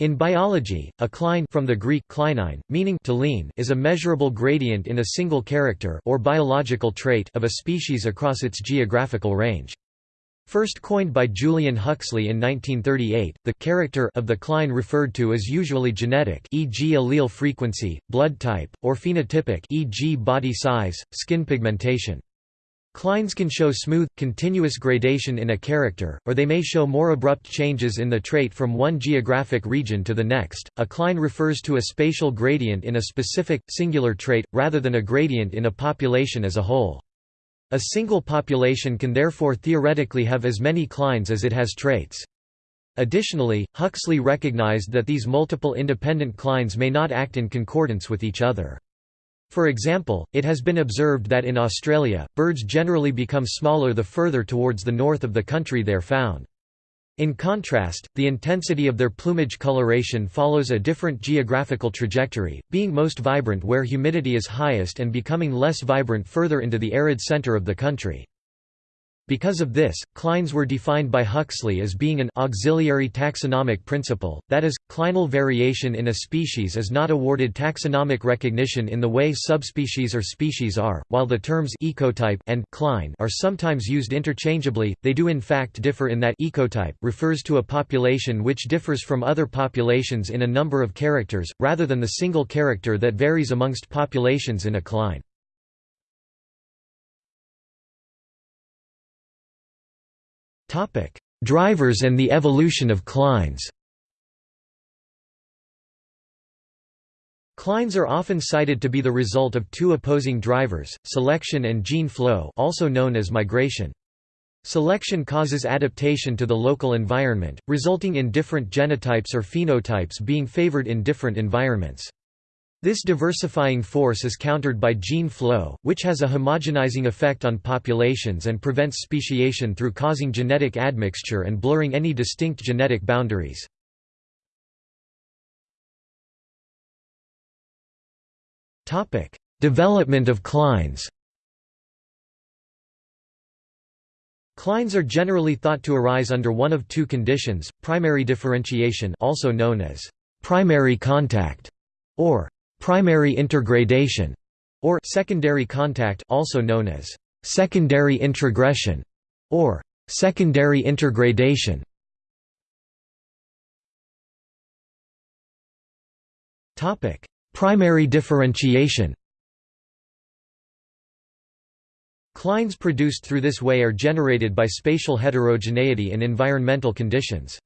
In biology, a cline from the Greek klinein, meaning to lean is a measurable gradient in a single character or biological trait of a species across its geographical range. First coined by Julian Huxley in 1938, the character of the cline referred to is usually genetic e.g. allele frequency, blood type, or phenotypic e.g. body size, skin pigmentation. Clines can show smooth, continuous gradation in a character, or they may show more abrupt changes in the trait from one geographic region to the next. A cline refers to a spatial gradient in a specific, singular trait, rather than a gradient in a population as a whole. A single population can therefore theoretically have as many clines as it has traits. Additionally, Huxley recognized that these multiple independent clines may not act in concordance with each other. For example, it has been observed that in Australia, birds generally become smaller the further towards the north of the country they are found. In contrast, the intensity of their plumage coloration follows a different geographical trajectory, being most vibrant where humidity is highest and becoming less vibrant further into the arid centre of the country. Because of this, clines were defined by Huxley as being an auxiliary taxonomic principle, that is, clinal variation in a species is not awarded taxonomic recognition in the way subspecies or species are. While the terms ecotype and cline are sometimes used interchangeably, they do in fact differ in that ecotype refers to a population which differs from other populations in a number of characters, rather than the single character that varies amongst populations in a cline. Drivers and the evolution of clines Clines are often cited to be the result of two opposing drivers, selection and gene flow also known as migration. Selection causes adaptation to the local environment, resulting in different genotypes or phenotypes being favored in different environments. This diversifying force is countered by gene flow, which has a homogenizing effect on populations and prevents speciation through causing genetic admixture and blurring any distinct genetic boundaries. Development of clines Clines are generally thought to arise under one of two conditions, primary differentiation also known as primary contact, or primary intergradation, or secondary contact also known as secondary introgression, or secondary intergradation. Topic: Primary differentiation. Clines produced through this way are generated by spatial heterogeneity in environmental conditions.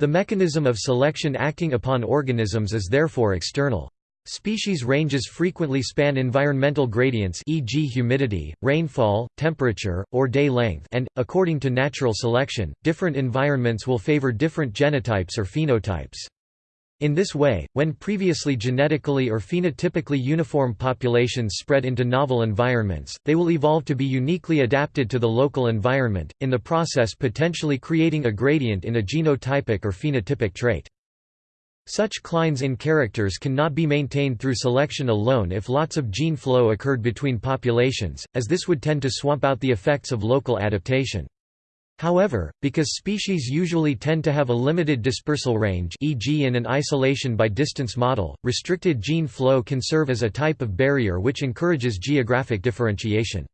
The mechanism of selection acting upon organisms is therefore external. Species ranges frequently span environmental gradients e.g. humidity, rainfall, temperature, or day length and, according to natural selection, different environments will favor different genotypes or phenotypes. In this way, when previously genetically or phenotypically uniform populations spread into novel environments, they will evolve to be uniquely adapted to the local environment, in the process potentially creating a gradient in a genotypic or phenotypic trait. Such clines in characters cannot be maintained through selection alone if lots of gene flow occurred between populations, as this would tend to swamp out the effects of local adaptation. However, because species usually tend to have a limited dispersal range e.g. in an isolation by distance model, restricted gene flow can serve as a type of barrier which encourages geographic differentiation.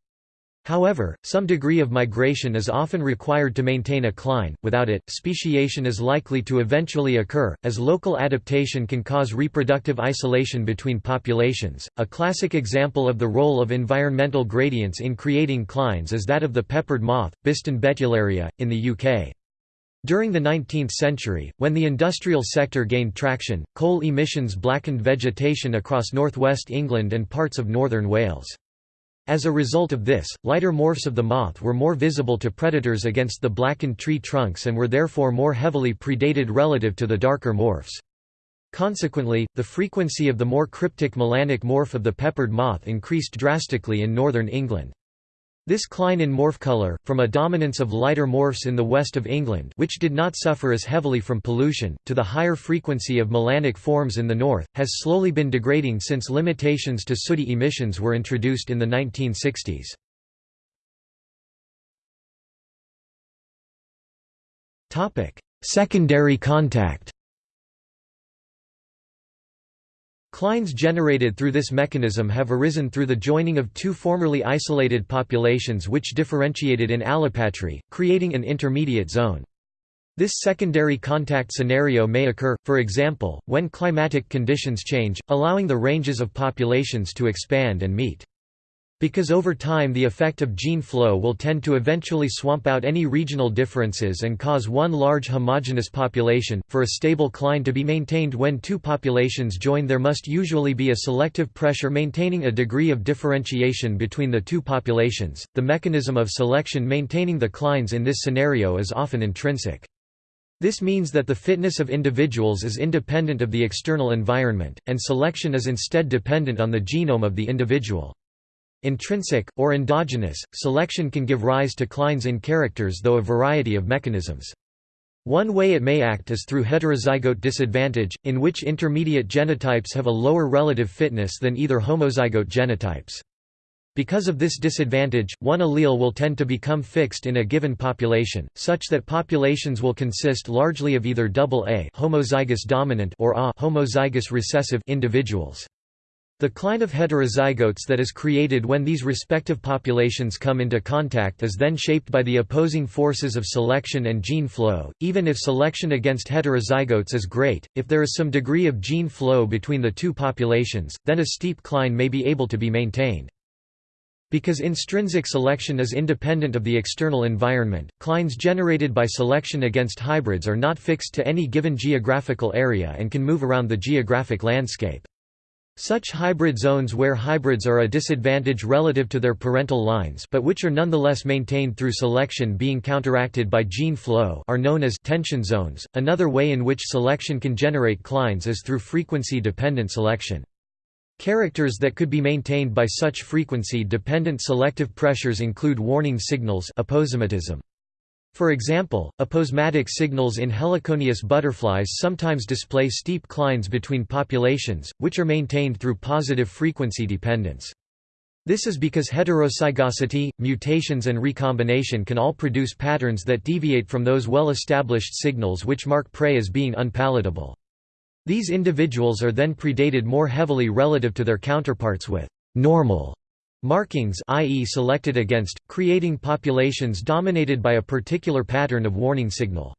However, some degree of migration is often required to maintain a cline, without it, speciation is likely to eventually occur, as local adaptation can cause reproductive isolation between populations. A classic example of the role of environmental gradients in creating clines is that of the peppered moth, Biston betularia, in the UK. During the 19th century, when the industrial sector gained traction, coal emissions blackened vegetation across northwest England and parts of northern Wales. As a result of this, lighter morphs of the moth were more visible to predators against the blackened tree trunks and were therefore more heavily predated relative to the darker morphs. Consequently, the frequency of the more cryptic melanic morph of the peppered moth increased drastically in northern England. This cline in morph color, from a dominance of lighter morphs in the west of England which did not suffer as heavily from pollution, to the higher frequency of melanic forms in the north, has slowly been degrading since limitations to sooty emissions were introduced in the 1960s. Secondary contact Clines generated through this mechanism have arisen through the joining of two formerly isolated populations which differentiated in allopatry, creating an intermediate zone. This secondary contact scenario may occur, for example, when climatic conditions change, allowing the ranges of populations to expand and meet. Because over time the effect of gene flow will tend to eventually swamp out any regional differences and cause one large homogeneous population, for a stable cline to be maintained when two populations join there must usually be a selective pressure maintaining a degree of differentiation between the two populations. The mechanism of selection maintaining the clines in this scenario is often intrinsic. This means that the fitness of individuals is independent of the external environment, and selection is instead dependent on the genome of the individual. Intrinsic, or endogenous, selection can give rise to clines in characters though a variety of mechanisms. One way it may act is through heterozygote disadvantage, in which intermediate genotypes have a lower relative fitness than either homozygote genotypes. Because of this disadvantage, one allele will tend to become fixed in a given population, such that populations will consist largely of either AA homozygous dominant or A homozygous recessive individuals. The cline of heterozygotes that is created when these respective populations come into contact is then shaped by the opposing forces of selection and gene flow, even if selection against heterozygotes is great. If there is some degree of gene flow between the two populations, then a steep cline may be able to be maintained. Because intrinsic selection is independent of the external environment, clines generated by selection against hybrids are not fixed to any given geographical area and can move around the geographic landscape. Such hybrid zones where hybrids are a disadvantage relative to their parental lines but which are nonetheless maintained through selection being counteracted by gene flow are known as tension zones. Another way in which selection can generate clines is through frequency-dependent selection. Characters that could be maintained by such frequency-dependent selective pressures include warning signals aposematism. For example, aposematic signals in heliconius butterflies sometimes display steep clines between populations, which are maintained through positive frequency dependence. This is because heterozygosity, mutations and recombination can all produce patterns that deviate from those well-established signals which mark prey as being unpalatable. These individuals are then predated more heavily relative to their counterparts with «normal» markings i.e. selected against, creating populations dominated by a particular pattern of warning signal.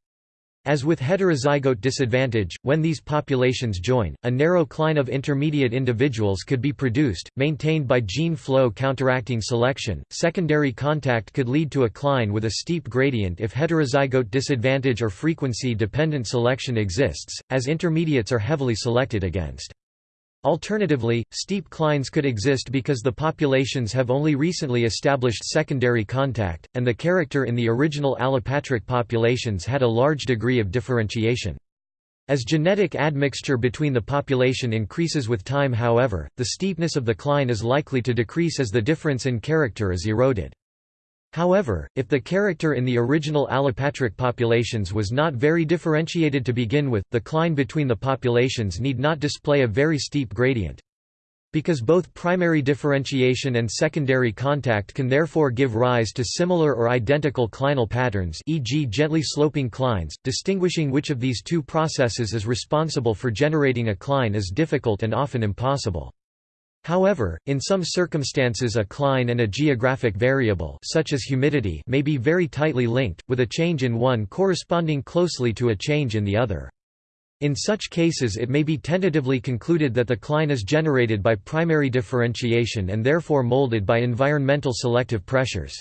As with heterozygote disadvantage, when these populations join, a narrow cline of intermediate individuals could be produced, maintained by gene flow counteracting selection. Secondary contact could lead to a cline with a steep gradient if heterozygote disadvantage or frequency dependent selection exists, as intermediates are heavily selected against. Alternatively, steep clines could exist because the populations have only recently established secondary contact, and the character in the original allopatric populations had a large degree of differentiation. As genetic admixture between the population increases with time however, the steepness of the cline is likely to decrease as the difference in character is eroded. However, if the character in the original allopatric populations was not very differentiated to begin with, the cline between the populations need not display a very steep gradient. Because both primary differentiation and secondary contact can therefore give rise to similar or identical clinal patterns e.g. gently sloping clines, distinguishing which of these two processes is responsible for generating a cline is difficult and often impossible. However, in some circumstances a cline and a geographic variable such as humidity may be very tightly linked, with a change in one corresponding closely to a change in the other. In such cases it may be tentatively concluded that the cline is generated by primary differentiation and therefore molded by environmental selective pressures.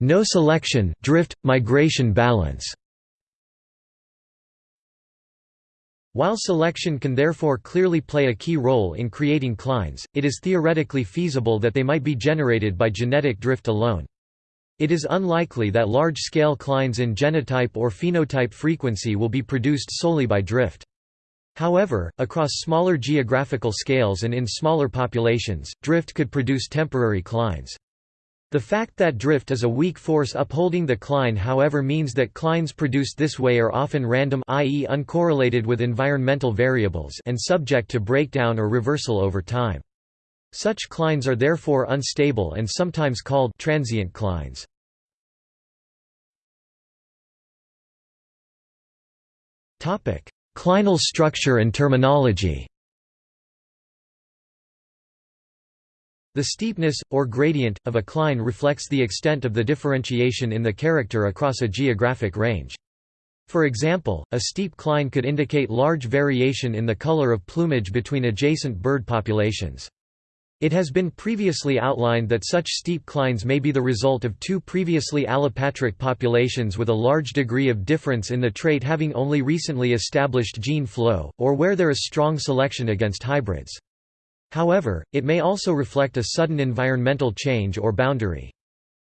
No selection, drift, migration balance While selection can therefore clearly play a key role in creating clines, it is theoretically feasible that they might be generated by genetic drift alone. It is unlikely that large-scale clines in genotype or phenotype frequency will be produced solely by drift. However, across smaller geographical scales and in smaller populations, drift could produce temporary clines. The fact that drift is a weak force upholding the cline however means that clines produced this way are often random i.e. uncorrelated with environmental variables and subject to breakdown or reversal over time. Such clines are therefore unstable and sometimes called transient clines. Clinal structure and terminology The steepness, or gradient, of a cline reflects the extent of the differentiation in the character across a geographic range. For example, a steep cline could indicate large variation in the color of plumage between adjacent bird populations. It has been previously outlined that such steep clines may be the result of two previously allopatric populations with a large degree of difference in the trait having only recently established gene flow, or where there is strong selection against hybrids. However, it may also reflect a sudden environmental change or boundary.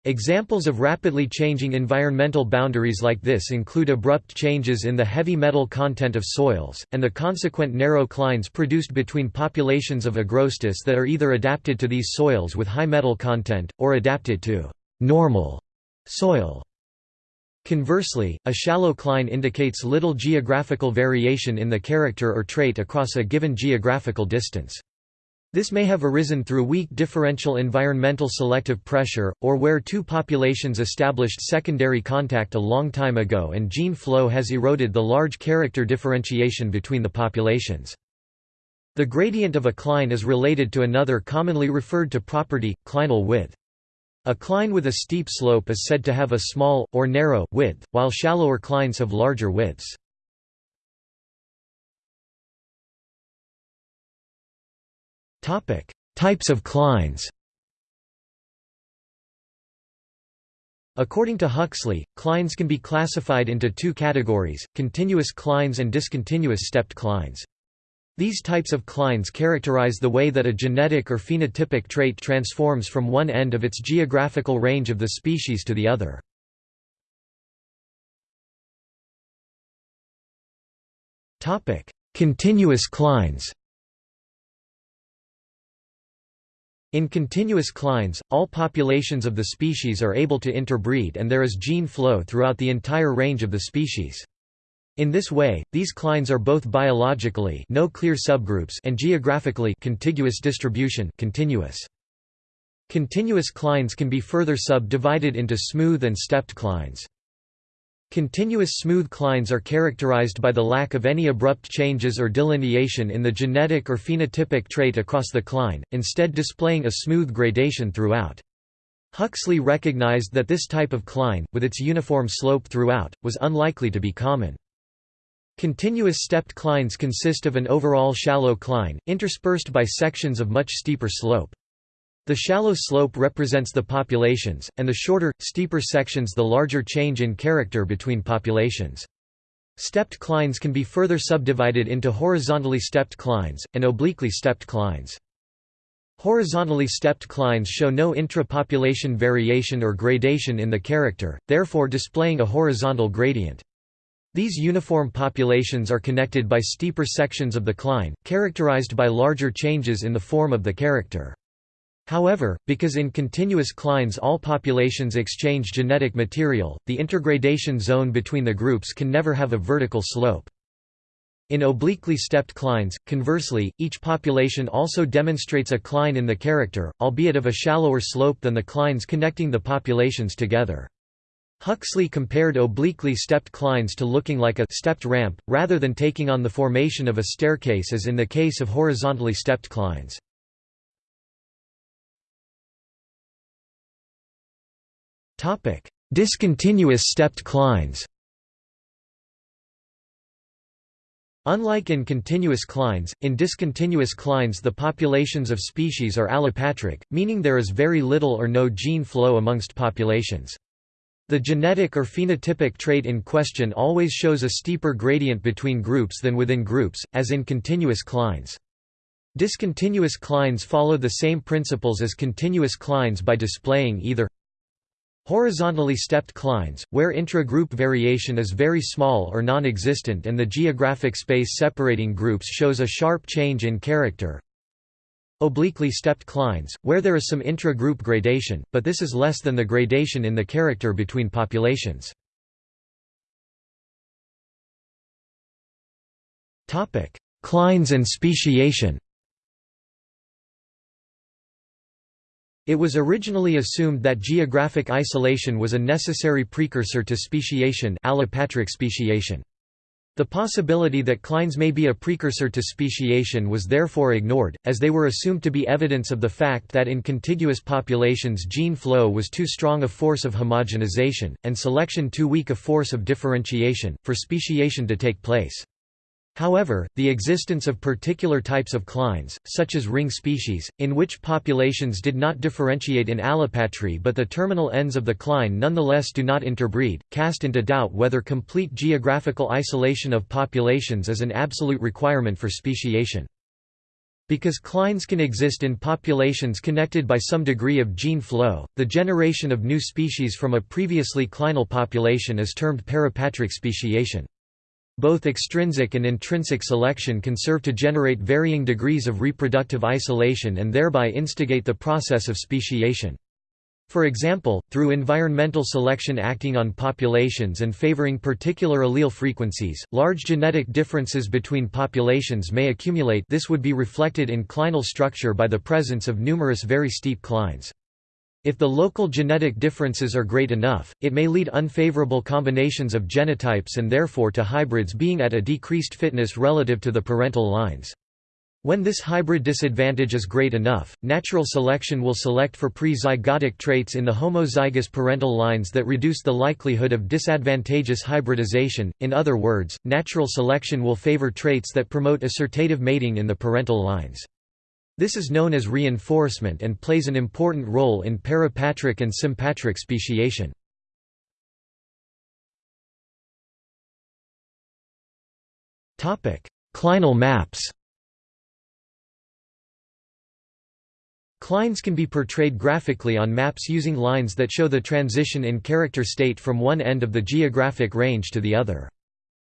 Examples of rapidly changing environmental boundaries like this include abrupt changes in the heavy metal content of soils, and the consequent narrow clines produced between populations of agrostis that are either adapted to these soils with high metal content, or adapted to normal soil. Conversely, a shallow cline indicates little geographical variation in the character or trait across a given geographical distance. This may have arisen through weak differential environmental selective pressure, or where two populations established secondary contact a long time ago and gene flow has eroded the large character differentiation between the populations. The gradient of a cline is related to another commonly referred to property, clinal width. A cline with a steep slope is said to have a small, or narrow, width, while shallower clines have larger widths. Types of clines According to Huxley, clines can be classified into two categories, continuous clines and discontinuous stepped clines. These types of clines characterize the way that a genetic or phenotypic trait transforms from one end of its geographical range of the species to the other. Continuous clines In continuous clines, all populations of the species are able to interbreed and there is gene flow throughout the entire range of the species. In this way, these clines are both biologically no clear subgroups and geographically contiguous distribution continuous. Continuous clines can be further subdivided into smooth and stepped clines. Continuous smooth clines are characterized by the lack of any abrupt changes or delineation in the genetic or phenotypic trait across the cline, instead displaying a smooth gradation throughout. Huxley recognized that this type of cline, with its uniform slope throughout, was unlikely to be common. Continuous stepped clines consist of an overall shallow cline, interspersed by sections of much steeper slope. The shallow slope represents the populations, and the shorter, steeper sections the larger change in character between populations. Stepped clines can be further subdivided into horizontally stepped clines, and obliquely stepped clines. Horizontally stepped clines show no intra-population variation or gradation in the character, therefore displaying a horizontal gradient. These uniform populations are connected by steeper sections of the cline, characterized by larger changes in the form of the character. However, because in continuous clines all populations exchange genetic material, the intergradation zone between the groups can never have a vertical slope. In obliquely stepped clines, conversely, each population also demonstrates a cline in the character, albeit of a shallower slope than the clines connecting the populations together. Huxley compared obliquely stepped clines to looking like a stepped ramp, rather than taking on the formation of a staircase as in the case of horizontally stepped clines. Topic: Discontinuous stepped clines. Unlike in continuous clines, in discontinuous clines the populations of species are allopatric, meaning there is very little or no gene flow amongst populations. The genetic or phenotypic trait in question always shows a steeper gradient between groups than within groups, as in continuous clines. Discontinuous clines follow the same principles as continuous clines by displaying either Horizontally stepped clines, where intra-group variation is very small or non-existent and the geographic space separating groups shows a sharp change in character. Obliquely stepped clines, where there is some intra-group gradation, but this is less than the gradation in the character between populations. Clines and speciation It was originally assumed that geographic isolation was a necessary precursor to speciation allopatric speciation. The possibility that clines may be a precursor to speciation was therefore ignored, as they were assumed to be evidence of the fact that in contiguous populations gene flow was too strong a force of homogenization, and selection too weak a force of differentiation, for speciation to take place. However, the existence of particular types of clines, such as ring species, in which populations did not differentiate in allopatry but the terminal ends of the cline nonetheless do not interbreed, cast into doubt whether complete geographical isolation of populations is an absolute requirement for speciation. Because clines can exist in populations connected by some degree of gene flow, the generation of new species from a previously clinal population is termed parapatric speciation. Both extrinsic and intrinsic selection can serve to generate varying degrees of reproductive isolation and thereby instigate the process of speciation. For example, through environmental selection acting on populations and favoring particular allele frequencies, large genetic differences between populations may accumulate this would be reflected in clinal structure by the presence of numerous very steep clines. If the local genetic differences are great enough, it may lead unfavorable combinations of genotypes and therefore to hybrids being at a decreased fitness relative to the parental lines. When this hybrid disadvantage is great enough, natural selection will select for pre-zygotic traits in the homozygous parental lines that reduce the likelihood of disadvantageous hybridization, in other words, natural selection will favor traits that promote assortative mating in the parental lines. This is known as reinforcement and plays an important role in parapatric and sympatric speciation. Clinal maps Clines can be portrayed graphically on maps using lines that show the transition in character state from one end of the geographic range to the other.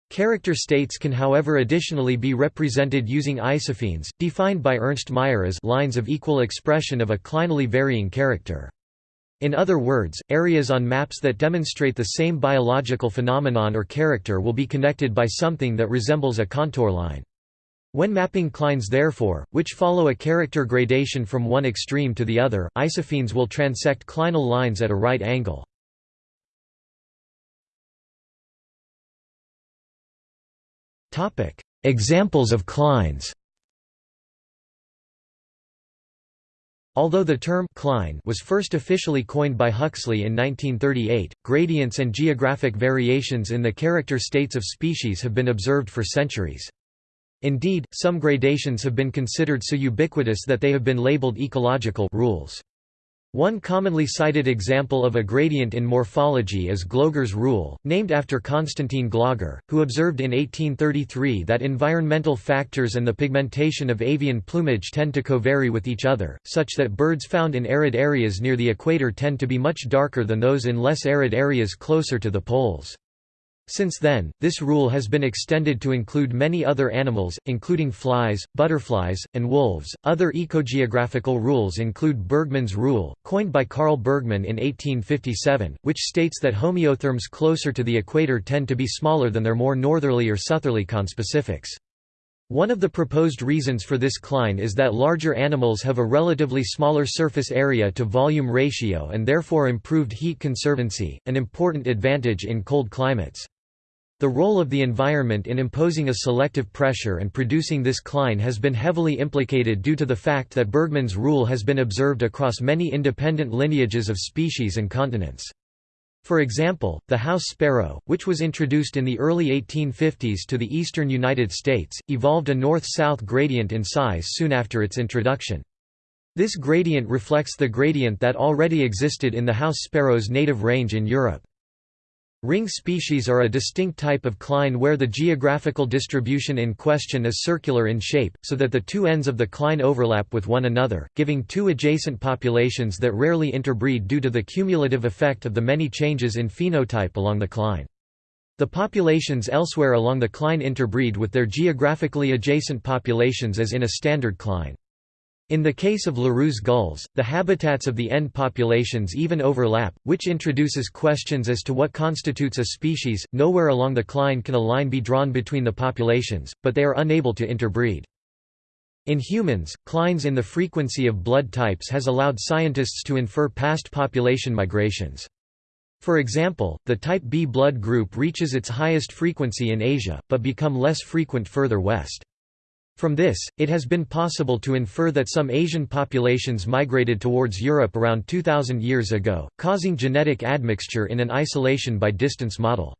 Character states can however additionally be represented using isophenes, defined by Ernst Mayr as lines of equal expression of a clinally varying character. In other words, areas on maps that demonstrate the same biological phenomenon or character will be connected by something that resembles a contour line. When mapping clines therefore, which follow a character gradation from one extreme to the other, isophenes will transect clinal lines at a right angle. Examples of clines Although the term «cline» was first officially coined by Huxley in 1938, gradients and geographic variations in the character states of species have been observed for centuries. Indeed, some gradations have been considered so ubiquitous that they have been labeled ecological rules. One commonly cited example of a gradient in morphology is Gloger's rule, named after Constantin Gloger, who observed in 1833 that environmental factors and the pigmentation of avian plumage tend to covary with each other, such that birds found in arid areas near the equator tend to be much darker than those in less arid areas closer to the poles. Since then, this rule has been extended to include many other animals, including flies, butterflies, and wolves. Other ecogeographical rules include Bergmann's rule, coined by Carl Bergmann in 1857, which states that homeotherms closer to the equator tend to be smaller than their more northerly or southerly conspecifics. One of the proposed reasons for this cline is that larger animals have a relatively smaller surface area to volume ratio and therefore improved heat conservancy, an important advantage in cold climates. The role of the environment in imposing a selective pressure and producing this cline has been heavily implicated due to the fact that Bergmann's rule has been observed across many independent lineages of species and continents. For example, the house sparrow, which was introduced in the early 1850s to the eastern United States, evolved a north-south gradient in size soon after its introduction. This gradient reflects the gradient that already existed in the house sparrow's native range in Europe. Ring species are a distinct type of cline where the geographical distribution in question is circular in shape, so that the two ends of the cline overlap with one another, giving two adjacent populations that rarely interbreed due to the cumulative effect of the many changes in phenotype along the cline. The populations elsewhere along the cline interbreed with their geographically adjacent populations as in a standard cline. In the case of Larus gulls, the habitats of the end populations even overlap, which introduces questions as to what constitutes a species. Nowhere along the cline can a line be drawn between the populations, but they are unable to interbreed. In humans, clines in the frequency of blood types has allowed scientists to infer past population migrations. For example, the type B blood group reaches its highest frequency in Asia, but become less frequent further west. From this, it has been possible to infer that some Asian populations migrated towards Europe around 2000 years ago, causing genetic admixture in an isolation by distance model.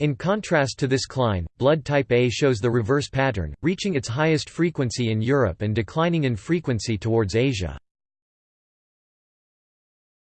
In contrast to this cline, blood type A shows the reverse pattern, reaching its highest frequency in Europe and declining in frequency towards Asia.